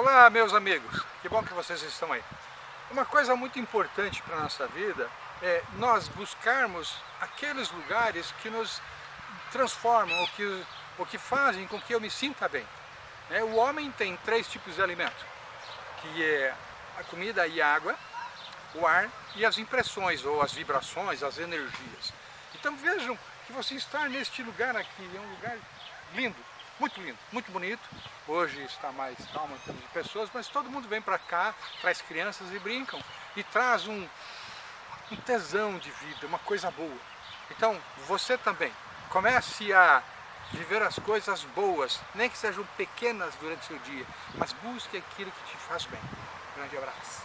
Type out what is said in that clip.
Olá, meus amigos, que bom que vocês estão aí. Uma coisa muito importante para a nossa vida é nós buscarmos aqueles lugares que nos transformam, ou que, que fazem com que eu me sinta bem. Né? O homem tem três tipos de alimento, que é a comida e a água, o ar e as impressões, ou as vibrações, as energias. Então vejam que você está neste lugar aqui, é um lugar lindo, muito lindo, muito bonito. Hoje está mais calmo em termos de pessoas, mas todo mundo vem para cá, traz crianças e brincam. E traz um, um tesão de vida, uma coisa boa. Então, você também, comece a viver as coisas boas, nem que sejam pequenas durante o seu dia, mas busque aquilo que te faz bem. grande abraço.